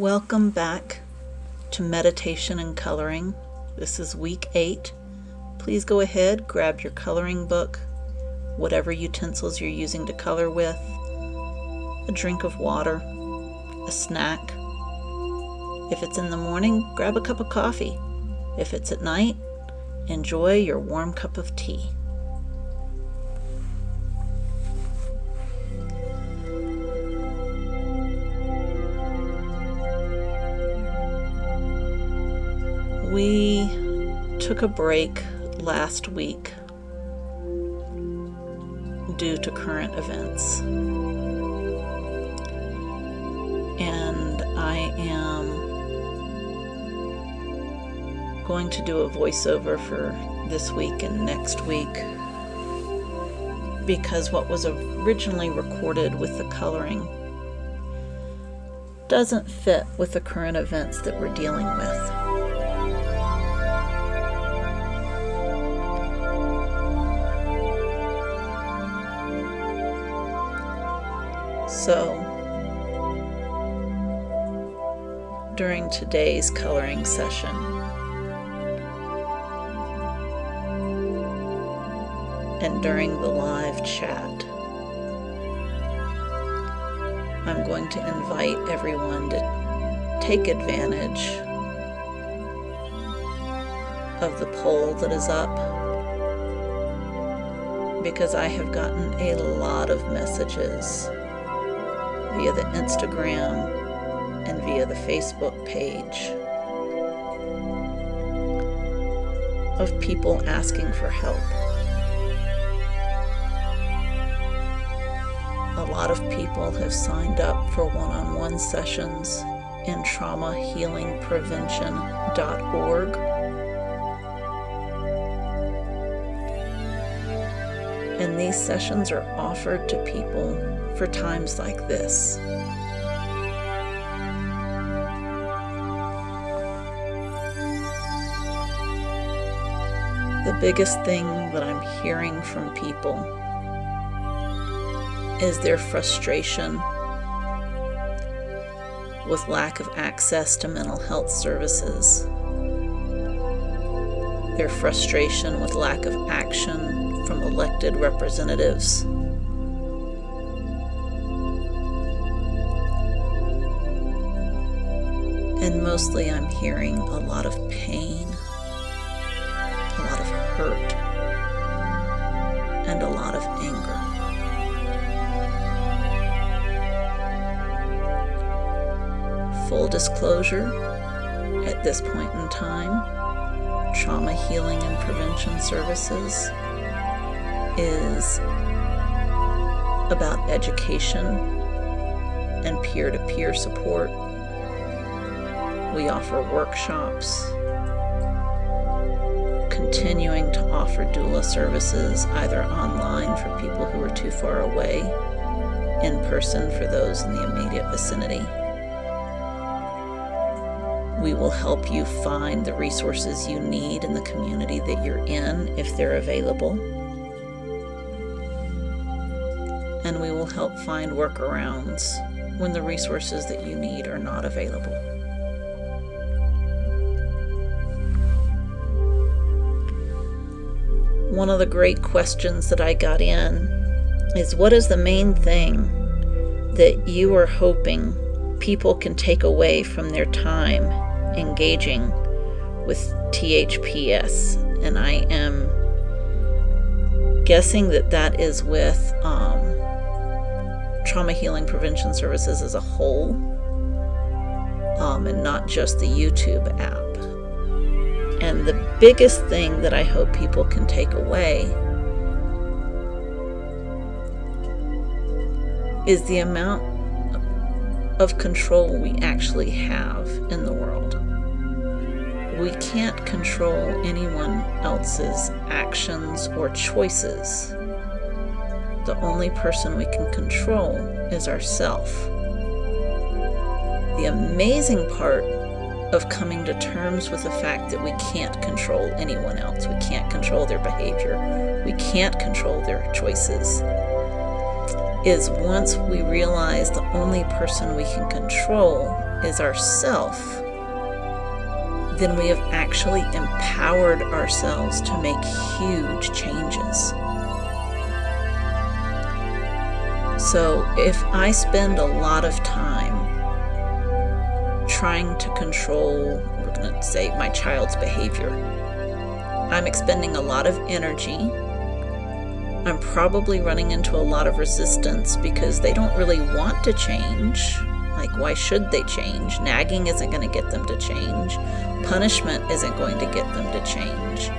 Welcome back to Meditation and Coloring. This is week eight. Please go ahead, grab your coloring book, whatever utensils you're using to color with, a drink of water, a snack. If it's in the morning, grab a cup of coffee. If it's at night, enjoy your warm cup of tea. We took a break last week due to current events. And I am going to do a voiceover for this week and next week because what was originally recorded with the coloring doesn't fit with the current events that we're dealing with. During today's coloring session, and during the live chat, I'm going to invite everyone to take advantage of the poll that is up because I have gotten a lot of messages via the Instagram and via the Facebook page of people asking for help. A lot of people have signed up for one-on-one sessions in traumahealingprevention.org. And these sessions are offered to people for times like this. The biggest thing that I'm hearing from people is their frustration with lack of access to mental health services, their frustration with lack of action from elected representatives, and a lot of anger. Full disclosure, at this point in time, Trauma Healing and Prevention Services is about education and peer-to-peer -peer support we offer workshops, continuing to offer doula services either online for people who are too far away, in person for those in the immediate vicinity. We will help you find the resources you need in the community that you're in if they're available. And we will help find workarounds when the resources that you need are not available. One of the great questions that I got in is what is the main thing that you are hoping people can take away from their time engaging with THPS? And I am guessing that that is with um, Trauma Healing Prevention Services as a whole um, and not just the YouTube app. And the biggest thing that I hope people can take away is the amount of control we actually have in the world. We can't control anyone else's actions or choices. The only person we can control is ourself. The amazing part of coming to terms with the fact that we can't control anyone else. We can't control their behavior. We can't control their choices. Is once we realize the only person we can control is ourself, then we have actually empowered ourselves to make huge changes. So if I spend a lot of time trying to control, we're going to say, my child's behavior, I'm expending a lot of energy. I'm probably running into a lot of resistance because they don't really want to change. Like, why should they change? Nagging isn't going to get them to change. Punishment isn't going to get them to change.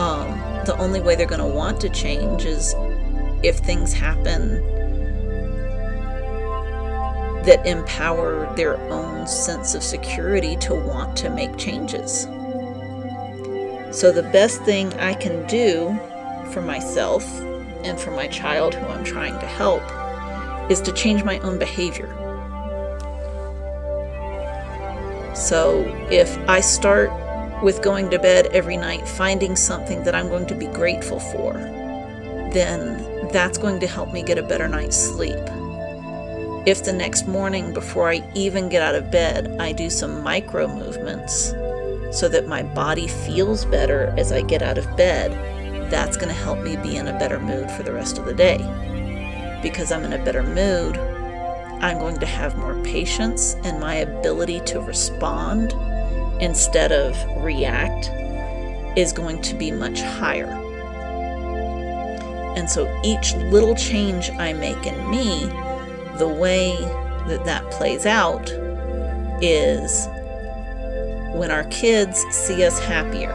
Um, the only way they're going to want to change is if things happen that empower their own sense of security to want to make changes. So, the best thing I can do for myself and for my child who I'm trying to help is to change my own behavior. So if I start with going to bed every night finding something that I'm going to be grateful for, then that's going to help me get a better night's sleep. If the next morning, before I even get out of bed, I do some micro movements so that my body feels better as I get out of bed, that's going to help me be in a better mood for the rest of the day. Because I'm in a better mood, I'm going to have more patience and my ability to respond instead of react is going to be much higher. And so each little change I make in me, the way that that plays out is when our kids see us happier,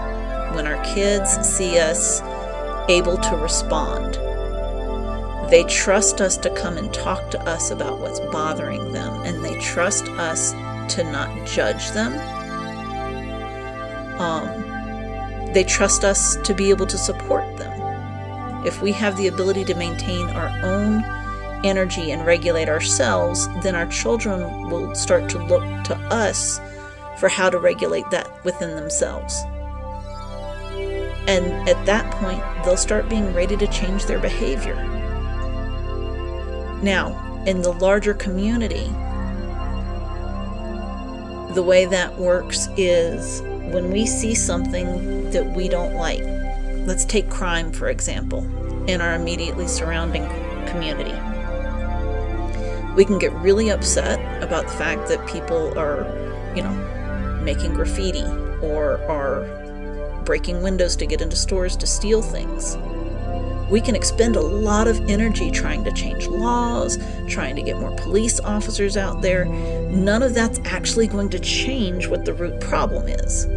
when our kids see us able to respond, they trust us to come and talk to us about what's bothering them, and they trust us to not judge them. Um, they trust us to be able to support them. If we have the ability to maintain our own energy and regulate ourselves, then our children will start to look to us for how to regulate that within themselves. And at that point, they'll start being ready to change their behavior. Now, in the larger community, the way that works is when we see something that we don't like, let's take crime for example, in our immediately surrounding community. We can get really upset about the fact that people are, you know, making graffiti or are breaking windows to get into stores to steal things. We can expend a lot of energy trying to change laws, trying to get more police officers out there. None of that's actually going to change what the root problem is.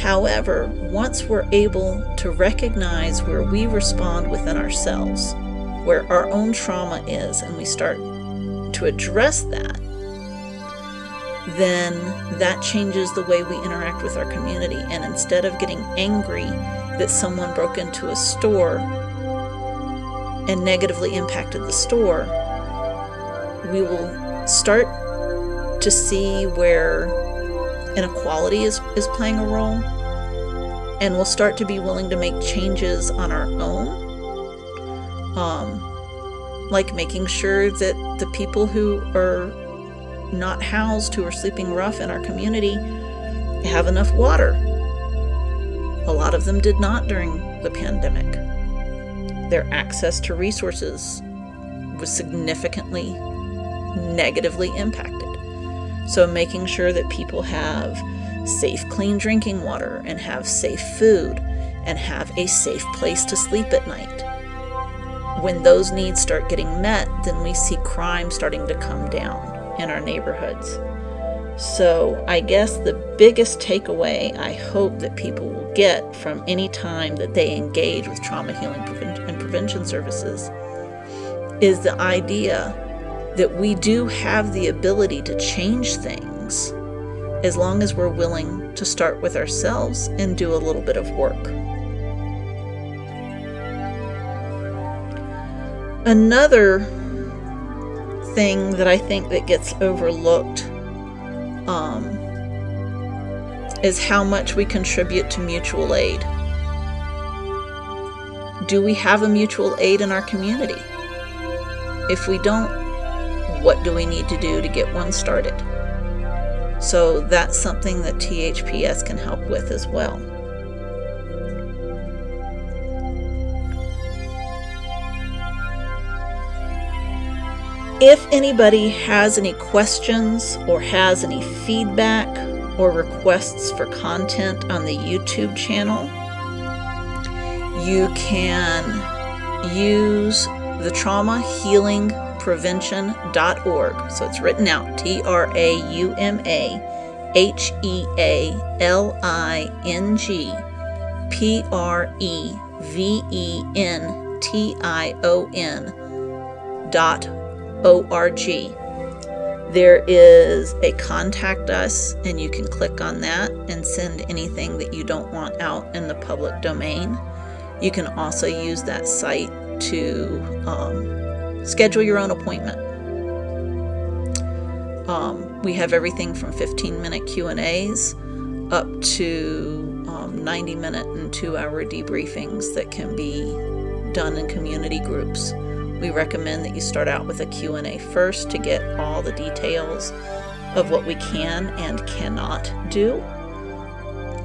However, once we're able to recognize where we respond within ourselves, where our own trauma is, and we start to address that, then that changes the way we interact with our community. And instead of getting angry that someone broke into a store and negatively impacted the store, we will start to see where inequality is, is playing a role and we'll start to be willing to make changes on our own. Um, like making sure that the people who are not housed, who are sleeping rough in our community, have enough water a lot of them did not during the pandemic. Their access to resources was significantly negatively impacted. So, making sure that people have safe, clean drinking water and have safe food and have a safe place to sleep at night. When those needs start getting met, then we see crime starting to come down in our neighborhoods. So, I guess the biggest takeaway I hope that people will get from any time that they engage with trauma healing and prevention services is the idea that we do have the ability to change things as long as we're willing to start with ourselves and do a little bit of work. Another thing that I think that gets overlooked um, is how much we contribute to mutual aid. Do we have a mutual aid in our community? If we don't, what do we need to do to get one started? So that's something that THPS can help with as well. If anybody has any questions or has any feedback or requests for content on the YouTube channel, you can use the trauma healing prevention.org. So it's written out T R A U M A H E A L I N G P R E V E N T I O N dot O-R-G. There is a contact us, and you can click on that and send anything that you don't want out in the public domain. You can also use that site to um, schedule your own appointment. Um, we have everything from 15 minute Q&As up to um, 90 minute and two hour debriefings that can be done in community groups. We recommend that you start out with a Q&A first to get all the details of what we can and cannot do,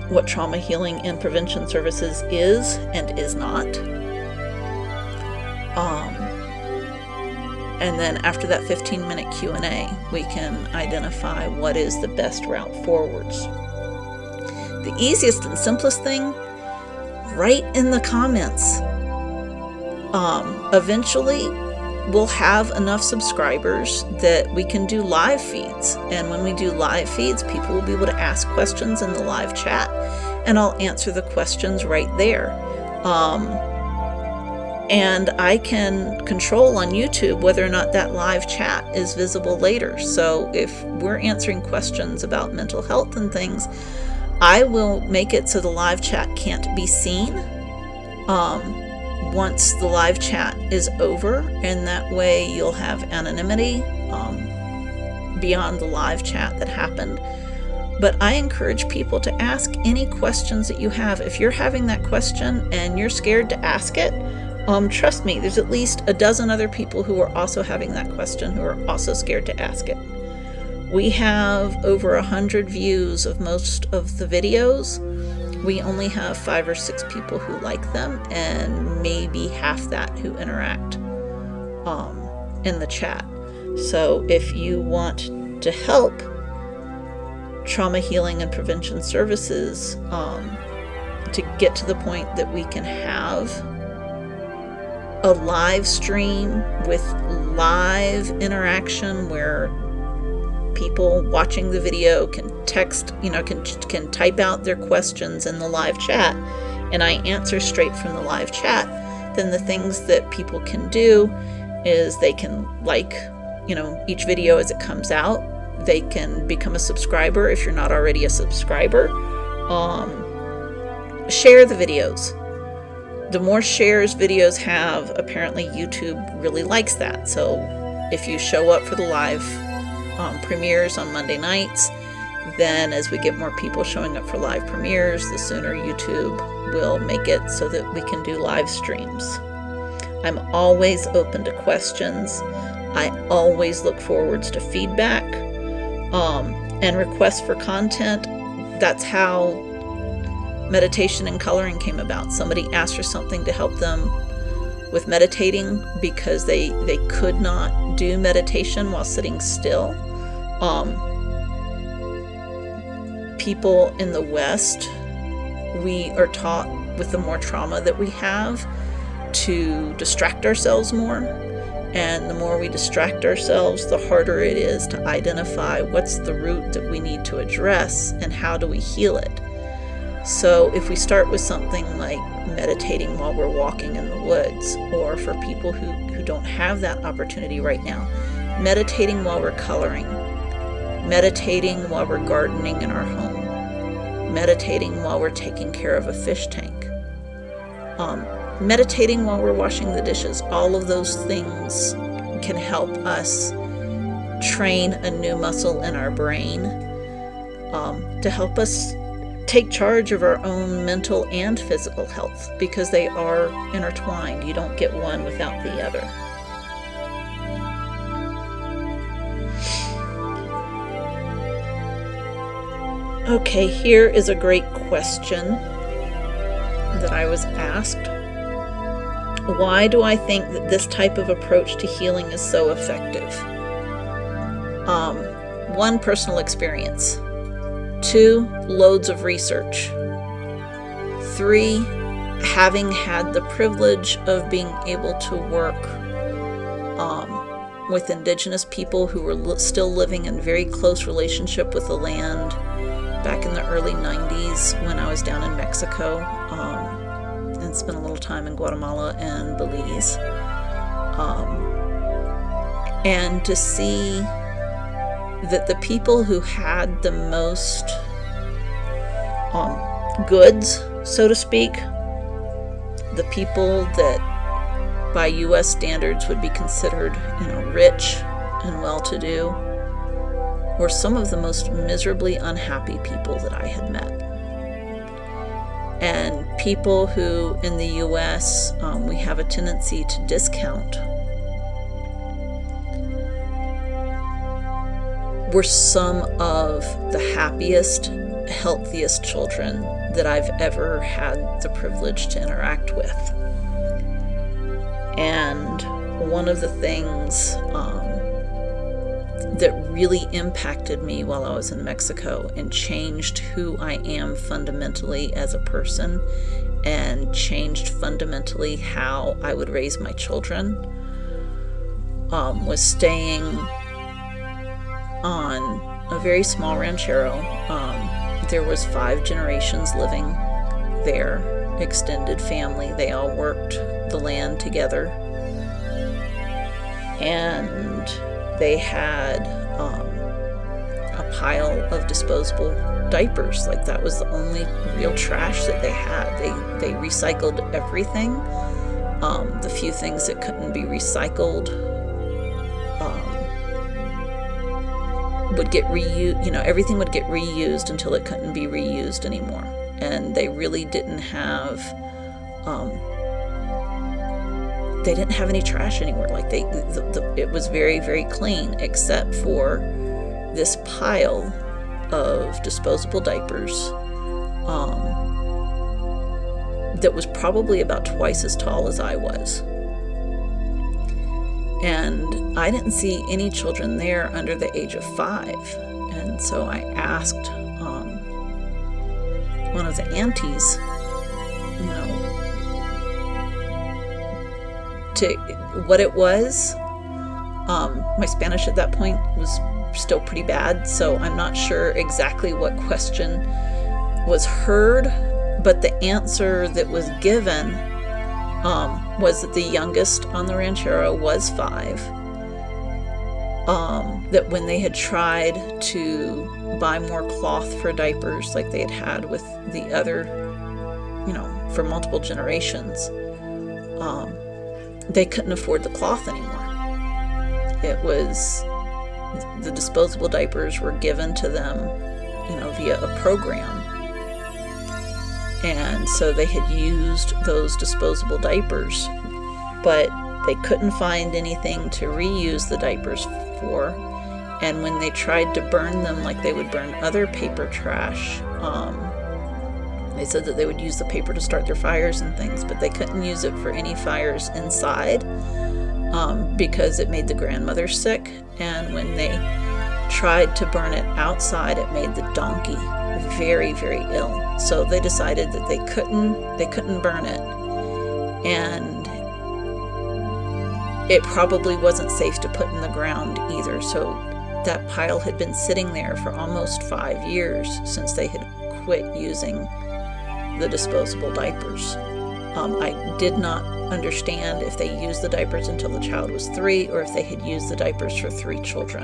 what trauma healing and prevention services is and is not. Um, and then after that 15 minute Q&A, we can identify what is the best route forwards. The easiest and simplest thing, write in the comments um, eventually, we'll have enough subscribers that we can do live feeds. And when we do live feeds, people will be able to ask questions in the live chat, and I'll answer the questions right there. Um, and I can control on YouTube whether or not that live chat is visible later. So if we're answering questions about mental health and things, I will make it so the live chat can't be seen. Um, once the live chat is over, and that way you'll have anonymity um, beyond the live chat that happened. But I encourage people to ask any questions that you have. If you're having that question and you're scared to ask it, um, trust me, there's at least a dozen other people who are also having that question who are also scared to ask it. We have over a hundred views of most of the videos we only have five or six people who like them and maybe half that who interact um, in the chat. So if you want to help trauma healing and prevention services um, to get to the point that we can have a live stream with live interaction where people watching the video can text, you know, can, can type out their questions in the live chat and I answer straight from the live chat, then the things that people can do is they can like, you know, each video as it comes out. They can become a subscriber if you're not already a subscriber. Um, share the videos. The more shares videos have, apparently YouTube really likes that. So if you show up for the live um, premieres on Monday nights. Then, as we get more people showing up for live premieres, the sooner YouTube will make it so that we can do live streams. I'm always open to questions. I always look forwards to feedback um, and requests for content. That's how meditation and coloring came about. Somebody asked for something to help them with meditating because they they could not do meditation while sitting still um, people in the West, we are taught with the more trauma that we have to distract ourselves more. And the more we distract ourselves, the harder it is to identify what's the root that we need to address and how do we heal it. So if we start with something like meditating while we're walking in the woods, or for people who, who don't have that opportunity right now, meditating while we're coloring, meditating while we're gardening in our home, meditating while we're taking care of a fish tank, um, meditating while we're washing the dishes. All of those things can help us train a new muscle in our brain um, to help us take charge of our own mental and physical health because they are intertwined. You don't get one without the other. Okay, here is a great question that I was asked. Why do I think that this type of approach to healing is so effective? Um, one, personal experience. Two, loads of research. Three, having had the privilege of being able to work um, with indigenous people who were li still living in very close relationship with the land back in the early 90s when I was down in Mexico um, and spent a little time in Guatemala and Belize. Um, and to see that the people who had the most um, goods, so to speak, the people that by U.S. standards would be considered, you know, rich and well-to-do, were some of the most miserably unhappy people that I had met. And people who in the U.S. Um, we have a tendency to discount were some of the happiest, healthiest children that I've ever had the privilege to interact with. And one of the things um, that really impacted me while I was in Mexico and changed who I am fundamentally as a person and changed fundamentally how I would raise my children um, was staying on a very small ranchero. Um, there was five generations living there, extended family. They all worked the land together. And they had um, a pile of disposable diapers. Like that was the only real trash that they had. They, they recycled everything. Um, the few things that couldn't be recycled would get reused, you know, everything would get reused until it couldn't be reused anymore. And they really didn't have, um, they didn't have any trash anywhere. Like they, the, the, it was very, very clean, except for this pile of disposable diapers um, that was probably about twice as tall as I was and I didn't see any children there under the age of five. And so I asked um, one of the aunties, to what it was. Um, my Spanish at that point was still pretty bad, so I'm not sure exactly what question was heard, but the answer that was given um, was that the youngest on the ranchero was five. Um, that when they had tried to buy more cloth for diapers like they had had with the other, you know, for multiple generations, um, they couldn't afford the cloth anymore. It was, the disposable diapers were given to them, you know, via a program and so they had used those disposable diapers but they couldn't find anything to reuse the diapers for and when they tried to burn them like they would burn other paper trash um, they said that they would use the paper to start their fires and things but they couldn't use it for any fires inside um, because it made the grandmother sick and when they tried to burn it outside it made the donkey very very ill. So they decided that they couldn't they couldn't burn it. And it probably wasn't safe to put in the ground either. So that pile had been sitting there for almost five years since they had quit using the disposable diapers um, I did not understand if they used the diapers until the child was three or if they had used the diapers for three children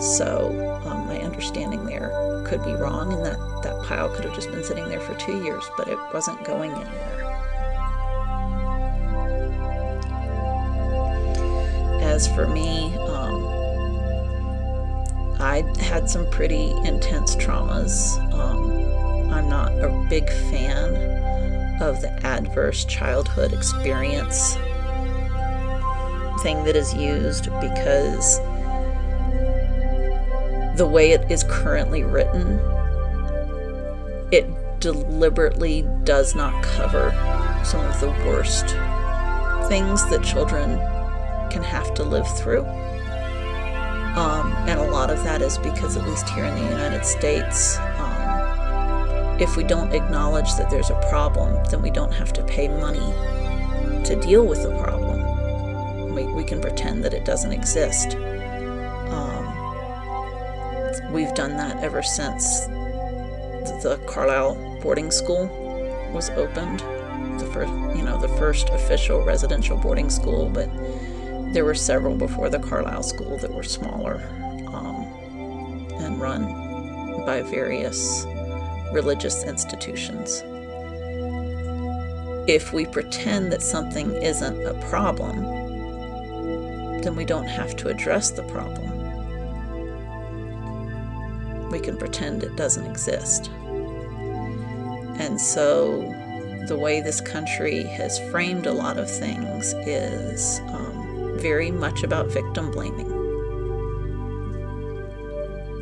so um, my understanding there could be wrong and that that pile could have just been sitting there for two years, but it wasn't going anywhere. As for me, um, I had some pretty intense traumas. A big fan of the adverse childhood experience thing that is used because the way it is currently written, it deliberately does not cover some of the worst things that children can have to live through. Um, and a lot of that is because, at least here in the United States, um, if we don't acknowledge that there's a problem, then we don't have to pay money to deal with the problem. We, we can pretend that it doesn't exist. Um, we've done that ever since the Carlisle boarding school was opened. The first, you know, the first official residential boarding school, but there were several before the Carlisle School that were smaller um, and run by various religious institutions. If we pretend that something isn't a problem, then we don't have to address the problem. We can pretend it doesn't exist. And so the way this country has framed a lot of things is um, very much about victim blaming.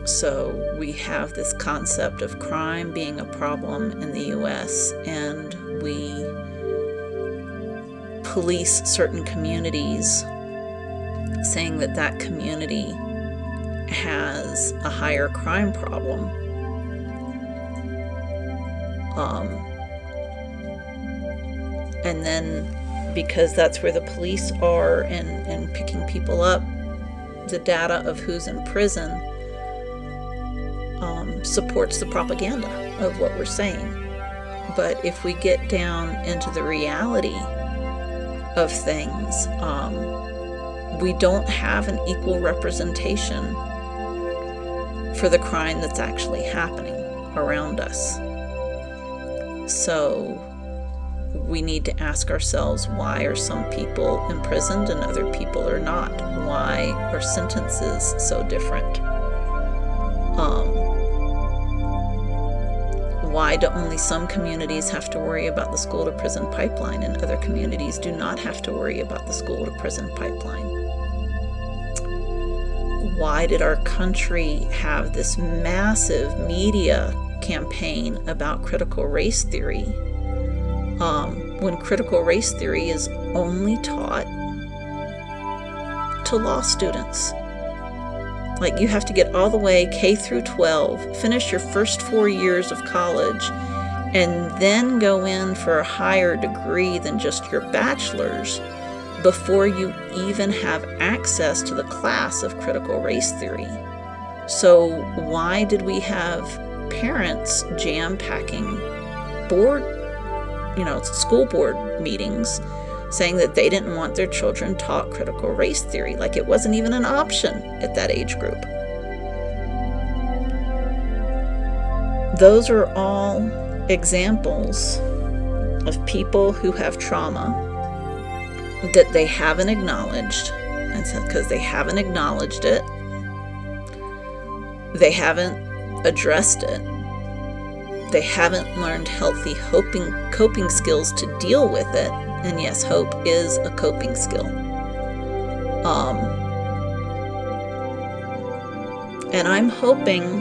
So we have this concept of crime being a problem in the US, and we police certain communities, saying that that community has a higher crime problem. Um, and then because that's where the police are and, and picking people up, the data of who's in prison supports the propaganda of what we're saying. But if we get down into the reality of things, um, we don't have an equal representation for the crime that's actually happening around us. So we need to ask ourselves why are some people imprisoned and other people are not? Why are sentences so different? Um, why do only some communities have to worry about the school to prison pipeline and other communities do not have to worry about the school to prison pipeline? Why did our country have this massive media campaign about critical race theory um, when critical race theory is only taught to law students. Like you have to get all the way K through 12, finish your first four years of college, and then go in for a higher degree than just your bachelor's before you even have access to the class of critical race theory. So why did we have parents jam packing board you know, school board meetings saying that they didn't want their children taught critical race theory, like it wasn't even an option at that age group. Those are all examples of people who have trauma that they haven't acknowledged, and because they haven't acknowledged it, they haven't addressed it, they haven't learned healthy coping skills to deal with it. And yes, hope is a coping skill. Um, and I'm hoping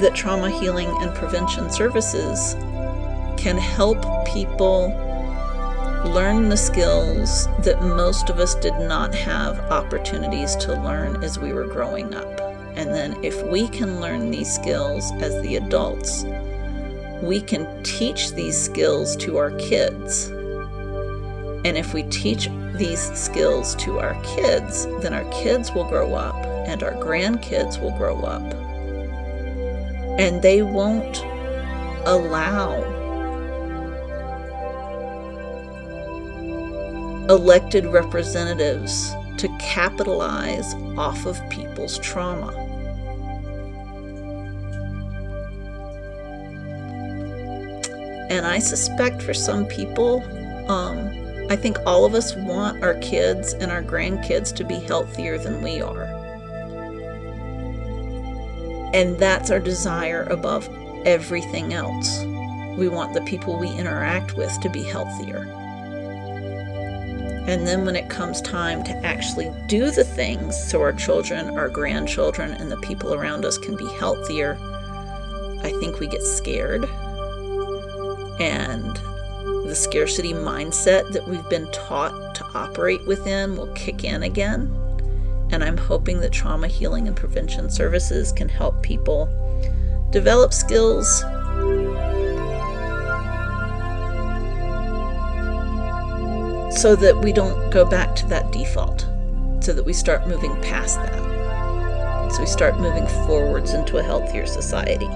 that trauma healing and prevention services can help people learn the skills that most of us did not have opportunities to learn as we were growing up. And then if we can learn these skills as the adults, we can teach these skills to our kids. And if we teach these skills to our kids, then our kids will grow up and our grandkids will grow up. And they won't allow elected representatives to capitalize off of people's trauma. And I suspect for some people, um, I think all of us want our kids and our grandkids to be healthier than we are. And that's our desire above everything else. We want the people we interact with to be healthier. And then when it comes time to actually do the things so our children, our grandchildren, and the people around us can be healthier, I think we get scared. And the scarcity mindset that we've been taught to operate within will kick in again. And I'm hoping that trauma healing and prevention services can help people develop skills so that we don't go back to that default, so that we start moving past that. So we start moving forwards into a healthier society.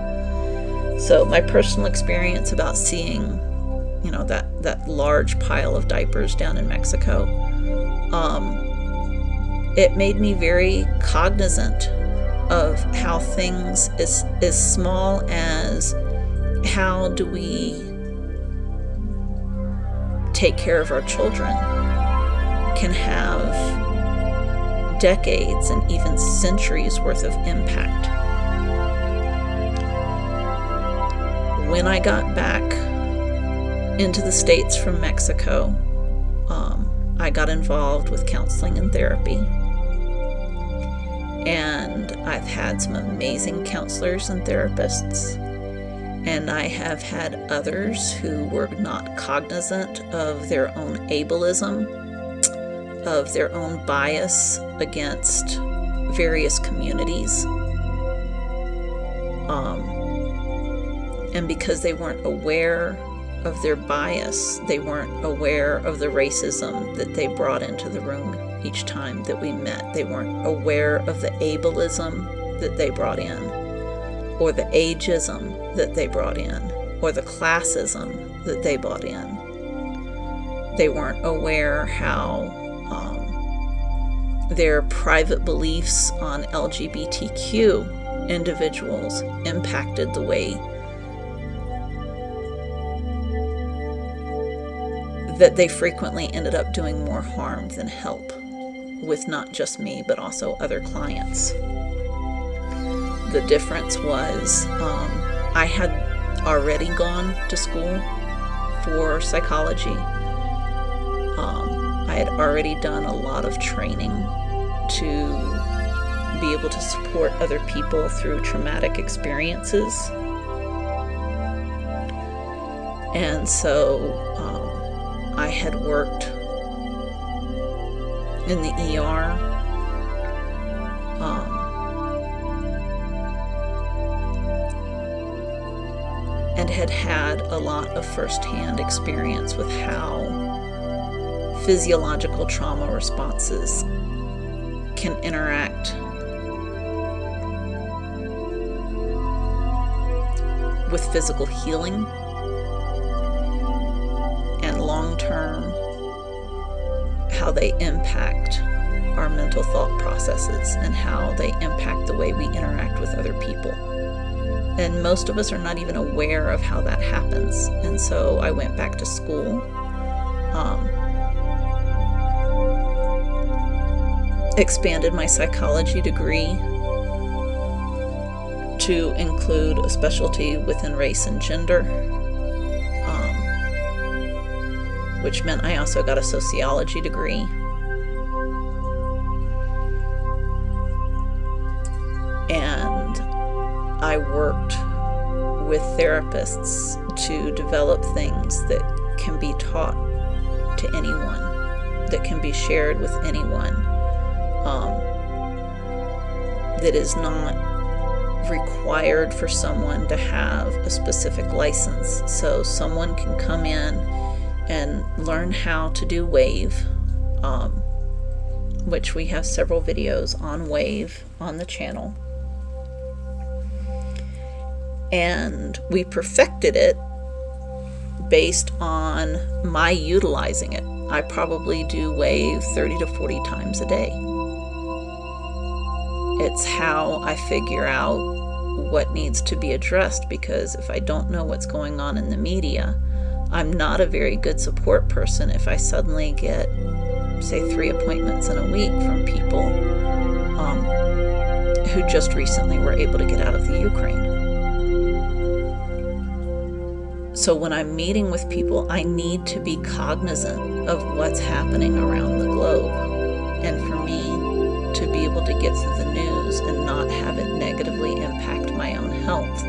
So my personal experience about seeing, you know, that, that large pile of diapers down in Mexico, um, it made me very cognizant of how things as, as small as how do we take care of our children can have decades and even centuries worth of impact. When I got back into the States from Mexico, um, I got involved with counseling and therapy and I've had some amazing counselors and therapists. And I have had others who were not cognizant of their own ableism, of their own bias against various communities. Um, and because they weren't aware of their bias, they weren't aware of the racism that they brought into the room each time that we met. They weren't aware of the ableism that they brought in, or the ageism that they brought in, or the classism that they brought in. They weren't aware how um, their private beliefs on LGBTQ individuals impacted the way that they frequently ended up doing more harm than help with not just me, but also other clients. The difference was um, I had already gone to school for psychology. Um, I had already done a lot of training to be able to support other people through traumatic experiences. And so um, I had worked in the ER. Um, and had had a lot of firsthand experience with how physiological trauma responses can interact with physical healing they impact our mental thought processes and how they impact the way we interact with other people. And most of us are not even aware of how that happens. And so I went back to school. Um, expanded my psychology degree to include a specialty within race and gender which meant I also got a sociology degree. And I worked with therapists to develop things that can be taught to anyone, that can be shared with anyone, um, that is not required for someone to have a specific license. So someone can come in and learn how to do wave um, which we have several videos on wave on the channel. And we perfected it based on my utilizing it. I probably do wave 30 to 40 times a day. It's how I figure out what needs to be addressed because if I don't know what's going on in the media I'm not a very good support person if I suddenly get, say, three appointments in a week from people um, who just recently were able to get out of the Ukraine. So when I'm meeting with people, I need to be cognizant of what's happening around the globe. And for me to be able to get through the news and not have it negatively impact my own health,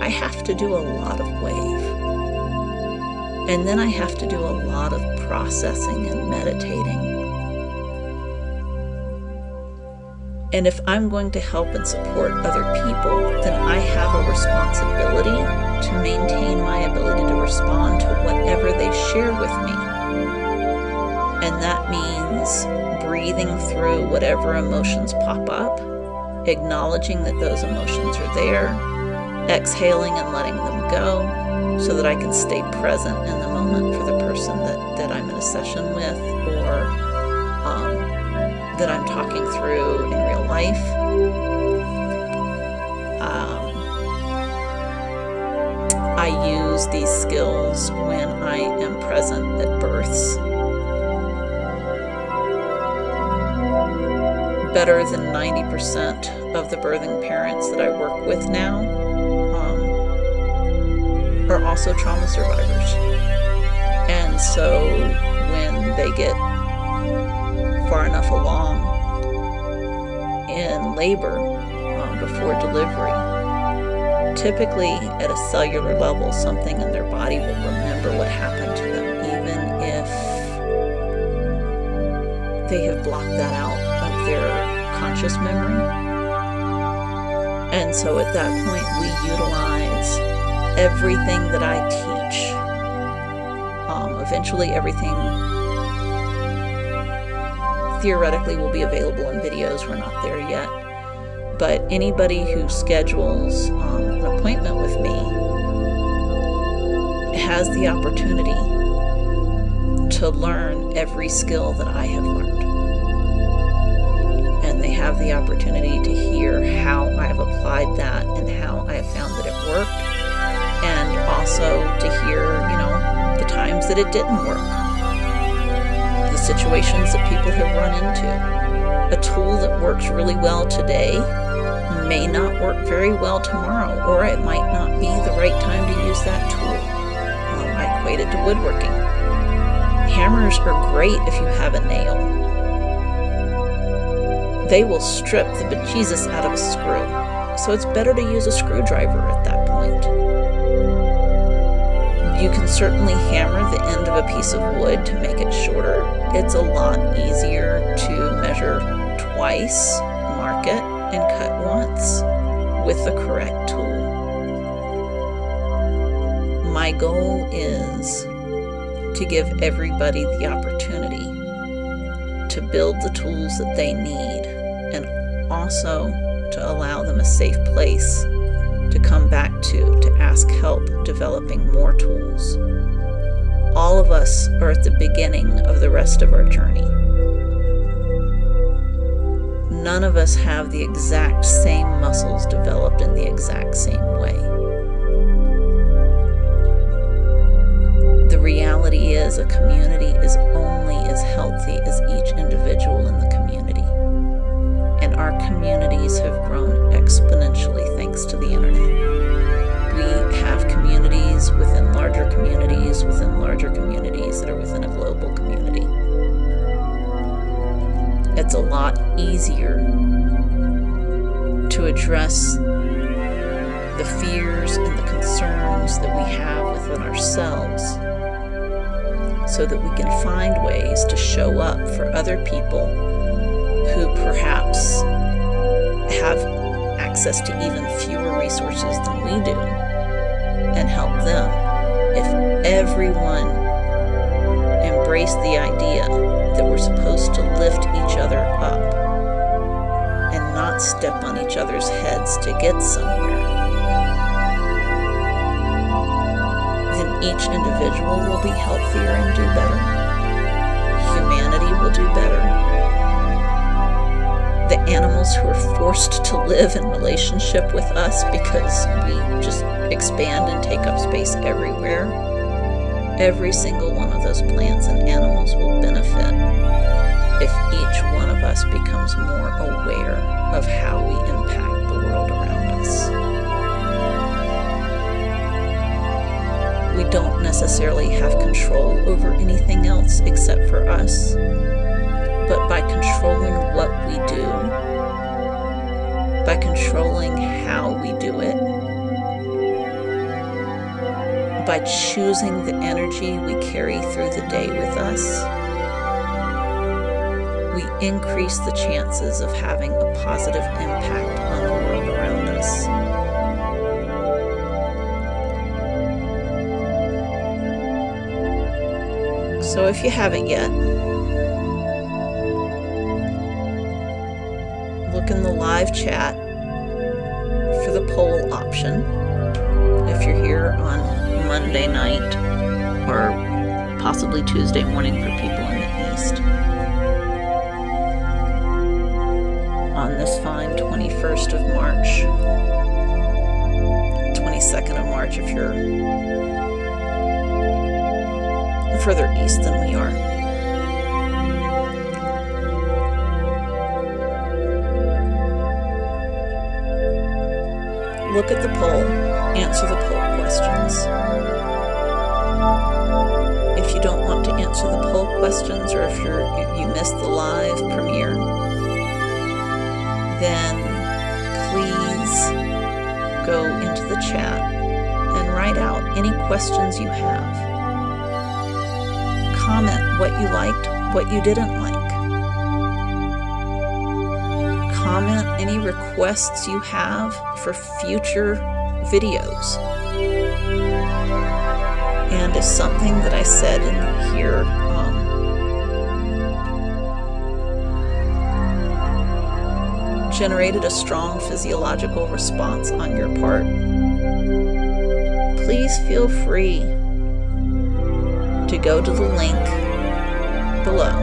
I have to do a lot of wave. And then I have to do a lot of processing and meditating. And if I'm going to help and support other people, then I have a responsibility to maintain my ability to respond to whatever they share with me. And that means breathing through whatever emotions pop up, acknowledging that those emotions are there, exhaling and letting them go so that I can stay present in the moment for the person that, that I'm in a session with or um, that I'm talking through in real life. Um, I use these skills when I am present at births. Better than 90% of the birthing parents that I work with now also trauma survivors. And so when they get far enough along in labor um, before delivery, typically at a cellular level, something in their body will remember what happened to them, even if they have blocked that out of their conscious memory. And so at that point, we utilize everything that I teach. Um, eventually, everything theoretically will be available in videos. We're not there yet. But anybody who schedules um, an appointment with me has the opportunity to learn every skill that I have learned. And they have the opportunity to hear how I have applied that and how I have found that it worked. And also to hear, you know, the times that it didn't work the situations that people have run into. A tool that works really well today may not work very well tomorrow, or it might not be the right time to use that tool. Um, I equate it to woodworking. Hammers are great if you have a nail. They will strip the bejesus out of a screw, so it's better to use a screwdriver at that point. You can certainly hammer the end of a piece of wood to make it shorter. It's a lot easier to measure twice, mark it, and cut once with the correct tool. My goal is to give everybody the opportunity to build the tools that they need and also to allow them a safe place come back to to ask help developing more tools. All of us are at the beginning of the rest of our journey. None of us have the exact same muscles developed in the exact same way. The reality is a community is only as healthy as each individual communities, within larger communities that are within a global community. It's a lot easier to address the fears and the concerns that we have within ourselves so that we can find ways to show up for other people who perhaps have access to even fewer resources than we do and help them. If everyone embraced the idea that we're supposed to lift each other up and not step on each other's heads to get somewhere, then each individual will be healthier and do better. Humanity will do better. The animals who are forced to live in relationship with us because we just expand and take up space everywhere, every single one of those plants and animals will benefit if each one of us becomes more aware of how we impact the world around us. We don't necessarily have control over anything else except for us, but by controlling what we do, by controlling how we do it, by choosing the energy we carry through the day with us, we increase the chances of having a positive impact on the world around us. So if you haven't yet, look in the live chat for the poll option if you're here on Monday night or possibly Tuesday morning for people in the East. On this fine 21st of March, 22nd of March if you're further east than we are. Look at the poll, answer the poll questions. If you don't want to answer the poll questions or if you're you missed the live premiere, then please go into the chat and write out any questions you have. Comment what you liked, what you didn't like. Comment any requests you have for future videos. And if something that I said in here um, generated a strong physiological response on your part, please feel free to go to the link below.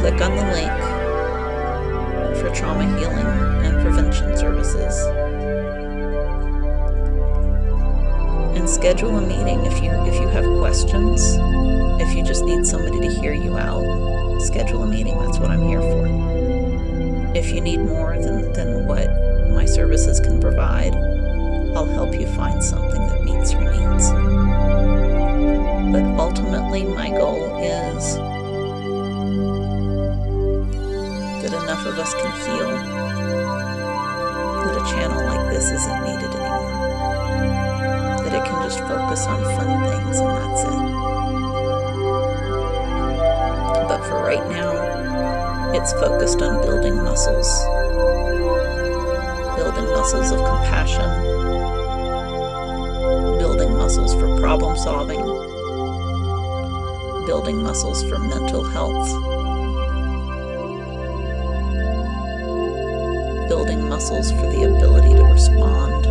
Click on the link for trauma healing and prevention services. And schedule a meeting if you if you have questions, if you just need somebody to hear you out, schedule a meeting. That's what I'm here for. If you need more than, than what my services can provide, I'll help you find something that meets your needs. But ultimately, my goal is enough of us can feel that a channel like this isn't needed anymore. That it can just focus on fun things and that's it. But for right now, it's focused on building muscles. Building muscles of compassion. Building muscles for problem solving. Building muscles for mental health. Muscles for the ability to respond,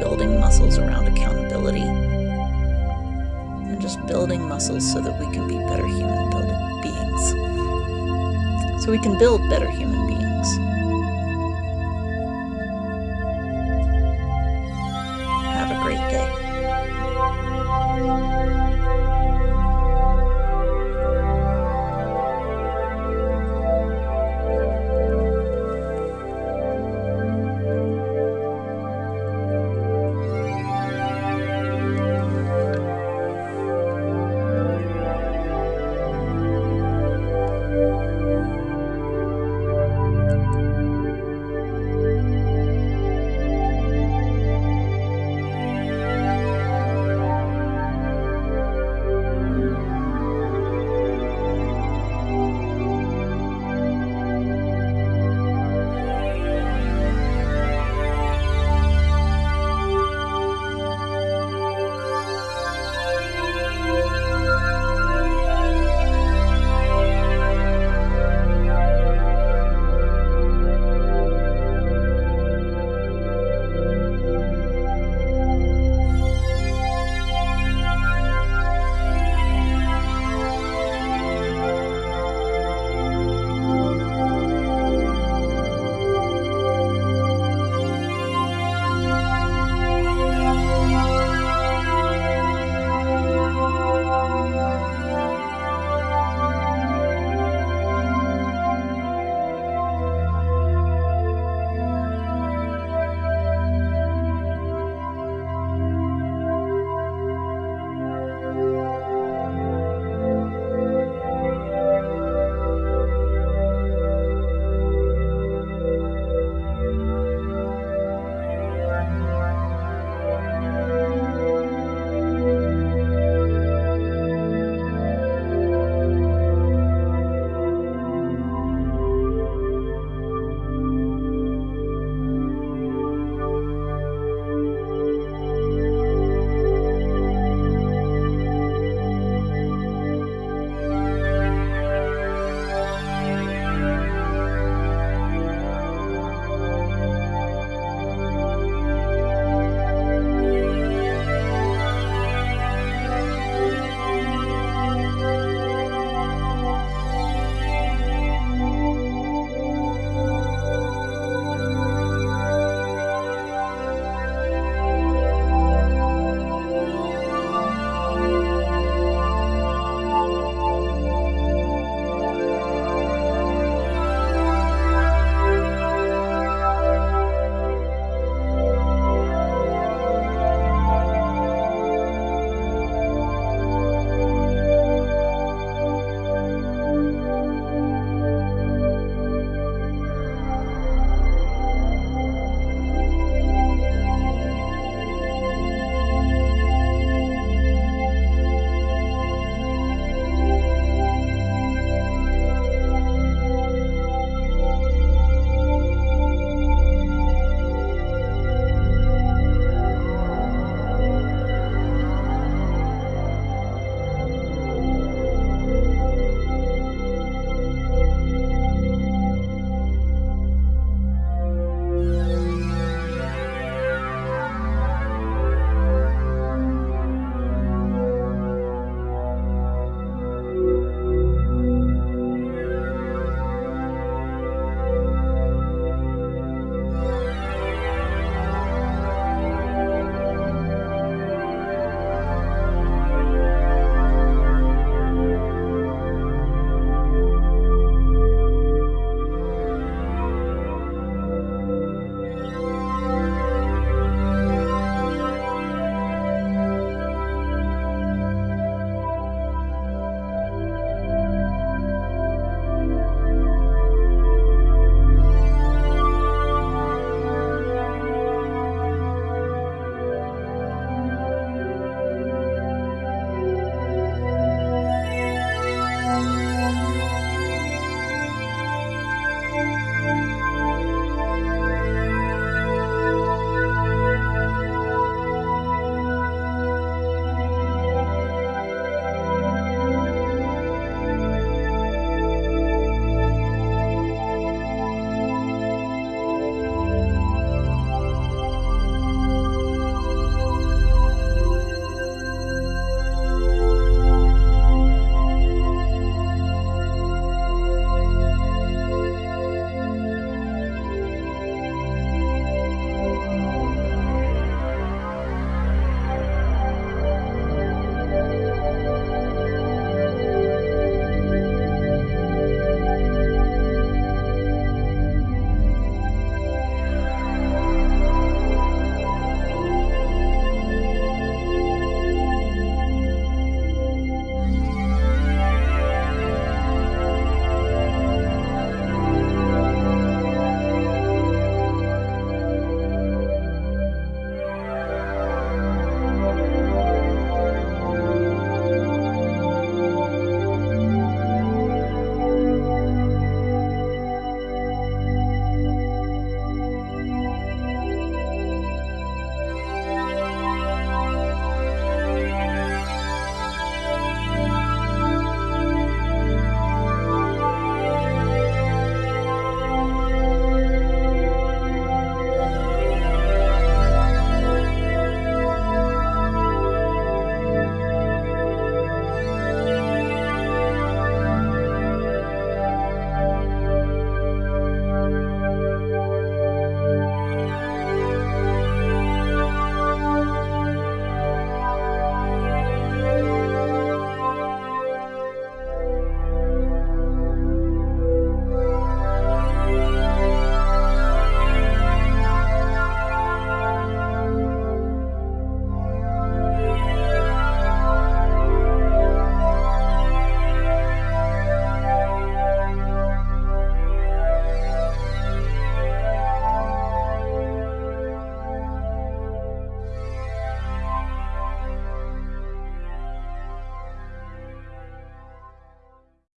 building muscles around accountability, and just building muscles so that we can be better human beings. So we can build better human beings.